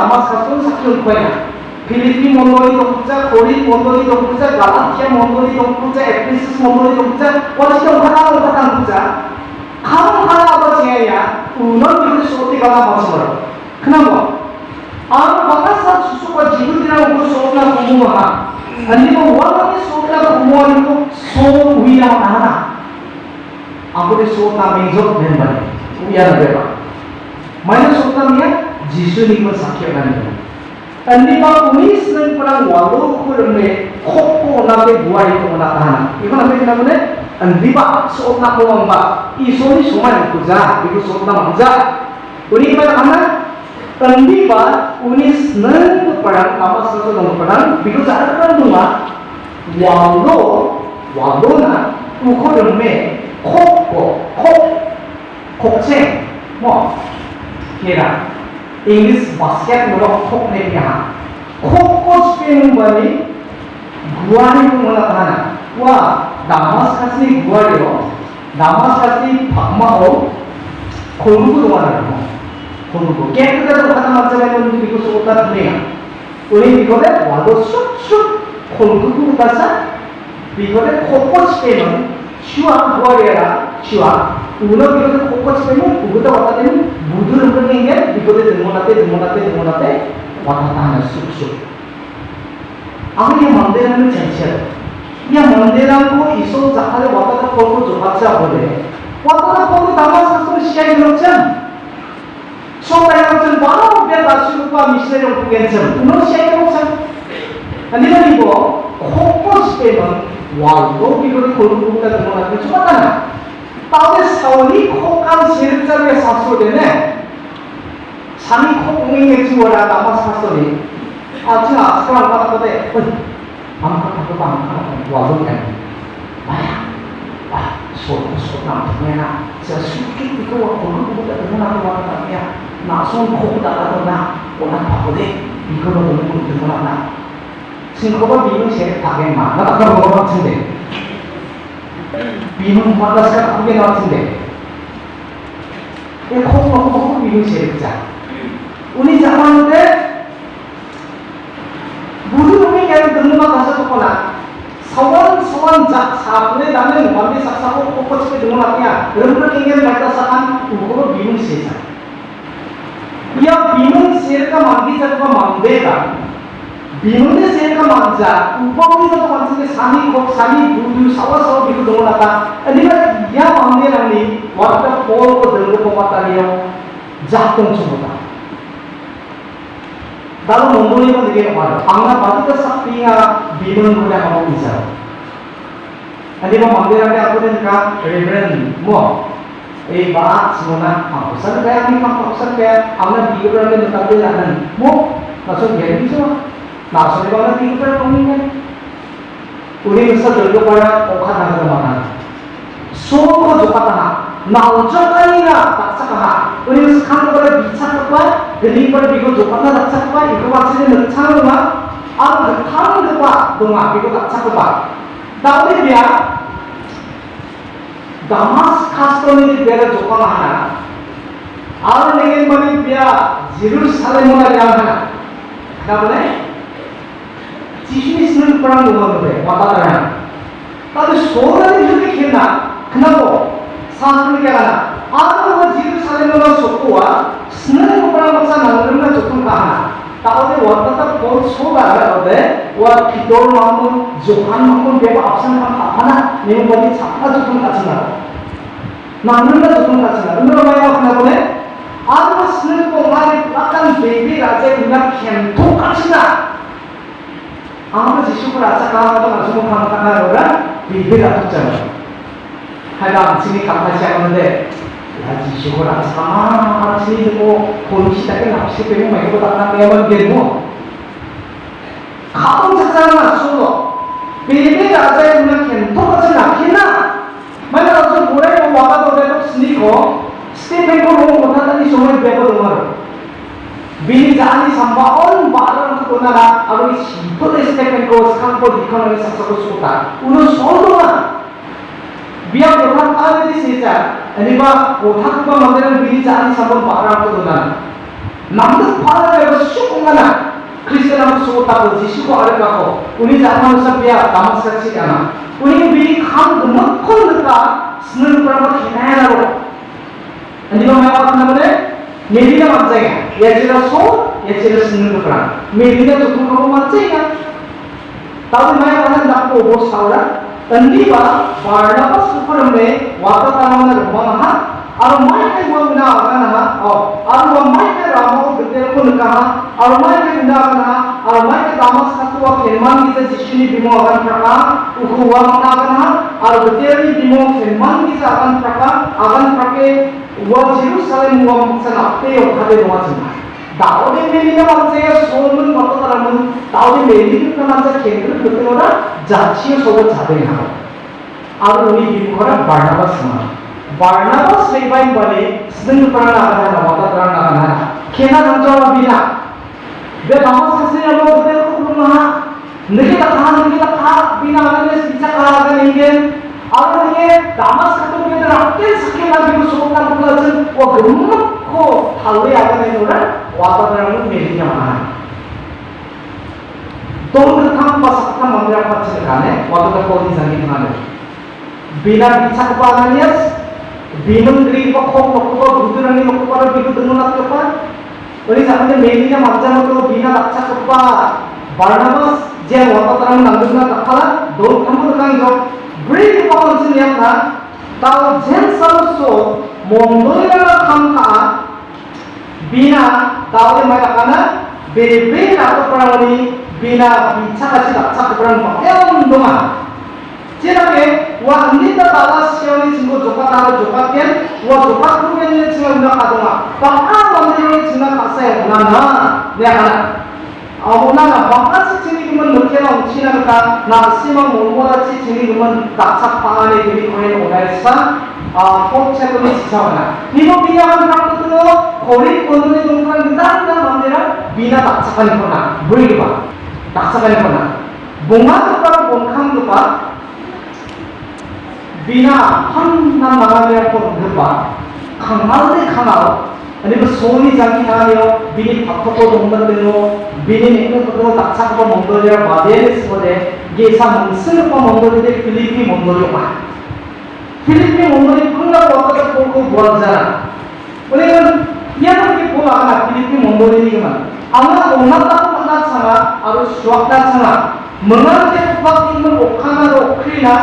দামাস্কাসন সাকিউন কয়না Philippe মন্ডলী দংপুজা কোরিন মন্ডলী দংপুজা Galathea মন্ডলী দংপুজা এফেসাস মন্ডলী দংপুজা ওয়াচিতে ওখানা ওখানা পুজা খাম খানা আবার চেয়া উনন বিরুদ্ধে সত্যি কথা বছর kenapa ang baka sa susuka jibu tina ko sokna kumuha ani mo wala ni sokna kumuha ni ko so uya ana ako ni sokna mejot den bani uya na beba mana sokna miya jisu ni ko sakya bani ani ba unis nang parang walo ko me khoppo na be buai ko na tahana iko na be kina mune ani ba sokna ko mamba iso ni sumai ko ja iko sokna manja uni ba kana Kendipa unis neng perang apa sesuatu dengan perang because ada perang dua walo walo na uko deme kok kok kok ceng mo kira English basket melo kok ne ya kok kok spin bani gua ni ko mana tahana wah damas kasih gua dia damas English বাস্কেটবলক খোপ নেকিয়া খোপ কচ pen বলি গুয়ানি মনে থানা কুয়া দামাস কাছে গুয়ারি হোক দামাস কাছে ফাকমা হোক খুলুকু তোমার রাখব খুলুকু কেন কেন থানা মাঝে গেলে তুমি কিছু সুতা দিলে ওই বিপদে অদস্য সুত খুলুকু উপাসা বিপদে খোপ কচ পেন চুয়া গুয়ারিয়া চুয়া उन्होंने फोकस पे मैं उगता होता है बुद्ध रहेंगे बिकोते दिमोनाते दिमोनाते दिमोनाते वाता है सुख सुख अब ये मंदिर में चंचल ये मंदिर को ईशो जहाँ वाता का कोल को जोहाचा बोले वाता का कोल दामा सासुर शिया लोचन सो मैं लोचन बारा उपयोग दासुर का मिश्रे लोग कैंसर उन्होंने शिया लोचन 아니 아니고 코코스테만 와 너비를 고르고 보니까 그만 안 되지 맞나? 좀 받자 보래 왔다 갔다 걸고 나가서 또 시작이 그렇잖아 Supaya macam mana dia tak suka misalnya untuk kencam. Uno siapa macam? Ani lagi bo, fokus pemen, walau biru kalau buka dengan lagi cuma tanah. Tahu sauli kokal sirjanya satu dene. Sami kokungnya juara dapat satu ni. Aja sekarang kata kata, eh, angkat aku angkat walau kan. Ayah, ah, suatu suatu namanya, saya suka itu kalau buka dengan lagi 나손 코다가도 나 오나 바보데 이거로 너무 들어가 나 싱코가 미는 세 다게 마 나가 그런 거 같은데 미분 바깥스가 크게 나왔는데 이 콩하고 콩 미분 제일자 우리 잡았는데 모든 놈이 그냥 등록만 가서 줬거나 서원 서원 작 사분의 나는 원비 삭사고 꼬꼬치게 등록하냐 여러분들 굉장히 발달사한 우고로 미분 제일자 이야 미분 제일과 만기 자가 만대다 인원에 세가 망자 우범이라도 만드는 산이 곡 산이 두두 사와서 비고 돌아다 아니가 이야 망내라니 왔다 보고 들고 보았다니요 작동 중이다 다른 몽골이가 되게 말아 방나 바드가 삭비야 비는 거야 하고 있어 아니 뭐 망내라니 하고 되니까 레브렌 뭐 Eh, bah, semuanya kampus. Saya kayak ini kampus, kayak, amna biar ada yang tetap di jalan. Mau, langsung jadi semua maksudnya banget itu kan pengingat 우리 역사들 요거야 오카다가 넘어가 수업으로 좋다가 나오자가니라 낙차가 우리 스카는 거를 미차과 드림을 비고 좋다가 낙차과 이거 같이는 낙차가 아 그타는 거가 동아 비고 낙차가 나오는 거야 다마스 카스토니 베라 좋다가 하나 아 내게 뭐니 비야 지루살렘이나 하나 그다음에 이 감사치 않는데 야 지시고 아침 아침이 되고 본시다게 납시 빼고 말고 다나 매번 되고 가본 책상은 수도 베베 라자의 문을 캔토 같이 낳기나 মানে অবশ্য পুরাই ও Waka করে তো sneak হো Stephen কো rho কথা তানি সময় বেবো তোমার বিনি জানি সম্ভব অন বারণ তো না আর এই সিম্পল স্টিফেন কো স্কাম কো দিখানো সাকসেস সুতা উনো সরদমা বিয়া প্রধান তাহলে দি সেটা এনিবা ওঠা Quba 아무리 지식을 아차가하거나 주목하는 거라 비비라 붙잖아. 하여간 지니 깜빡이 하는데 야 지식을 아차가 지니고 본시작에 납시되고 말고 다나 매번 되고. 가끔 찾아가 수고 비비라 아차에는 캔토같이 납히나 만약 좀 뭐래고 와가도 내가 스니고 스테이펜코 못한다니 정말 배고 동안 빌리 자니 삼바 온 바로 una, a un simple técnicos campo de economía sasakusuta, uno solo biar orang ada di sekitar, ini mah otak pun mandiran bini jadi sabun parah tu dona. Nampak parah itu syukur mana? Kristen aku suka tahu Yesus ko ada kau, ini zaman usah biar tamat saksi kena. Ini bini kam gemak kau luka, senang peramak kena lalu. Ini mah apa nama dia? Media macam ni, ya jadi so 자치의 속을 자들이 하고 아ru 우리 비무거라 바르나바스마 바르나바스 레바인 바리 스능 프라나 아가나 와타 프라나 아가나 케나 남자와 비나 내 다마스스에 뭐 그때 그러나 느끼다 가 느끼다 가 비나 아가네 진짜 가가 ningen 아ru 이게 다마스 같은 게들 앞에 스케나 दाउदै मेलिनो मान्छे सोमन मत करामु दाउदै मेलिनो मान्छे खेन्द्र खुतिनोरा जाचियो सोबत जादै हाव आरो उनि बिखरा बार्नाबास मा बार्नाबास लेबाइन बने सिंग प्राण आधार मत प्राण आधार खेना नंजवा बिना बे बामस से हम उसने कुमा निके कथा निके कथा बिना आने सीधा कहा करेंगे और ये दामस खतुम के रखते सके ना बिनु सोमन कुला जन वो गुरु को हाले आने नोरा వాతావరణం మెలిగినామా తోడుకాం పసక్క మందిరం పచ్చగానే వాతక కోడి సంగీతనాలు বিনা বিচার পালানিয়া বিনন্দ্রী পক্ষ পক্ষ ভুতুরানি পক্ষ পার বিকুদুন লাক্কপা ওই সামনে মেলিনা মাঝানো তো বিনা লাচ্ছা কপা বারনামাস যে ওয়াতারাম নান্দুনা তাকালা দোল কামুর কাঙ্গ ব্রিজ পালসিনিয়া তা তাও জেন সরসো মন্দোয়া খামকা bina tahu yang mereka karena bebe atau perang ini bina bicara cita cak perang mengelm doma cina ke ini tawa sioni sungguh jopat tahu jopat kian wa jopat punya ini cina guna kadunga bahkan wanita ini cina kasih nana dia kana Aku nana bahkan si cini kumen mungkin orang Cina kata nasi mang mengurasi cini kumen tak cak pangan ini kemen orang 아, 포체분이 지쳐가나. 이거 비냐한 praktik으로 거리 권원의 동상 그다음다 만들어 비나 낙착하는 거나 물리 봐. 낙착하는 거나. 몽환 과 본康과 비나 한난 나가면 본 봐. 강하대 강하오. 아니면 소리 장기 나요. 비니 바꿔도 먹는데요. 비니 내는 것도 낙착하고 먹는데요. 마대를 쓰거든. 이게 참 쓰는 거 먹는데 필리핀 먹는데요. 필리핀 몽골이 끝나고 구하잖아. 우리는 얘들게 보아가 필리핀 몽골이니까 아마 엄마가 만났잖아. 아로 수학다잖아. mengerti bab iman ukana rokrina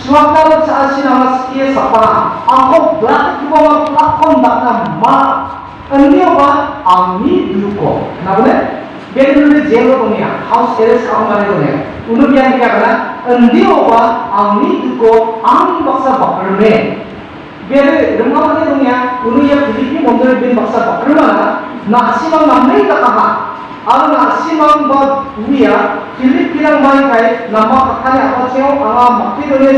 suaka lo saasi nama sekia sapana aku berarti kita mau lakon bakna ma ini apa ami duko kenapa nih be dulu jail lo punya haus ere sa kamu mana punya unuk yang dikatakan ini apa ami duko am baksa bakarne बिन anga makti dunia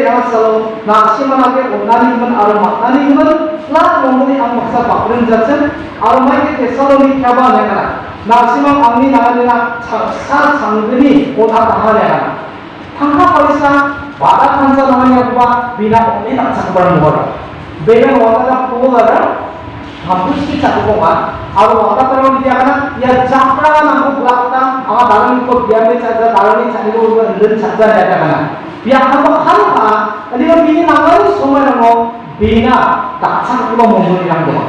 nekana tangka Bela wakala pohara hapus kita koma, awal wakata kalau dia karena ya jafra mampu belakta, awal dalam ikut dia mencari dalam ini cari dulu dan cari ada karena. Biar kamu halpa, tadi ko bini nama semua nama bina tak sang kamu mempunyai yang doa.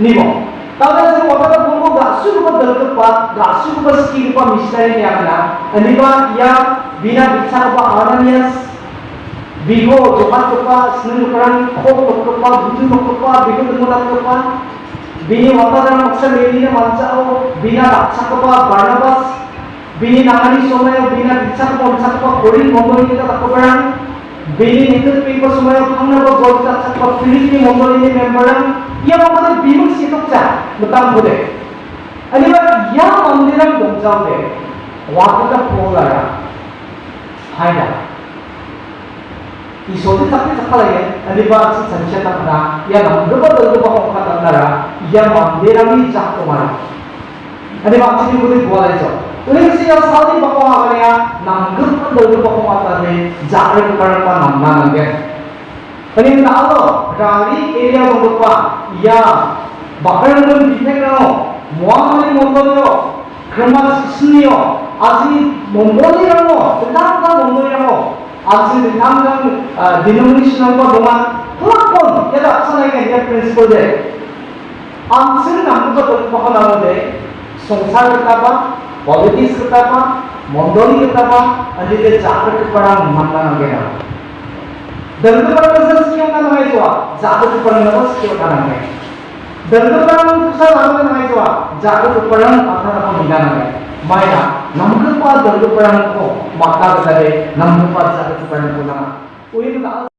Nimo, kalau saya wakata bumbu gak suka berdebat, gak suka bersikir pun misalnya yang karena, tadi ko ya bina bicara bahwa orang bigo jokat kepa seneng keran kok kepa buju kepa bigo temulat kepa bini wataran maksa medina mancao bina raksa kepa barnabas bini nangani somayo bina bisa kepa bisa kepa korin mongol kita tak keperan bini nekut pipa somayo pangna ko gol tak kepa filipi mongol ini memberan ia makanya bingung si tukca betam bude ani ba ya mandiram gomjao de waktu ka polara haida 이손을 잡기 착하게 아니바치 잠시했다나 야나 누구도 누구하고 갔다나라 야마 내람이 잡고 말아 아니바치 누구도 구하래죠 Uliksiya saudi bako hakanaya nanggap ang dalo bako matane jarin karpa namna nanggap. Kanin talo rari area manggupa ya bakal nung sini muamali asli krema sisniyo asi mongoli rango tetangga mongoli rango ramo, aji tentang kan denominational ko dengan pelakon, ya tak sana yang dia principle deh. Answer namun tu tu paham nama deh, संसार किताबा politics किताबा मंडोली किताबा आणि ते जागृत पडा म्हणला गेला दंतपराचं स्कीम का म्हणायचो जागृत पडणं स्कीम का नाही दंतपरानं तुझा लागलं म्हणायचो जागृत पडणं आता आपण निघाला नाही माया नमकं पा दंतपरानं को माता करे नमकं पा जागृत पडणं को ना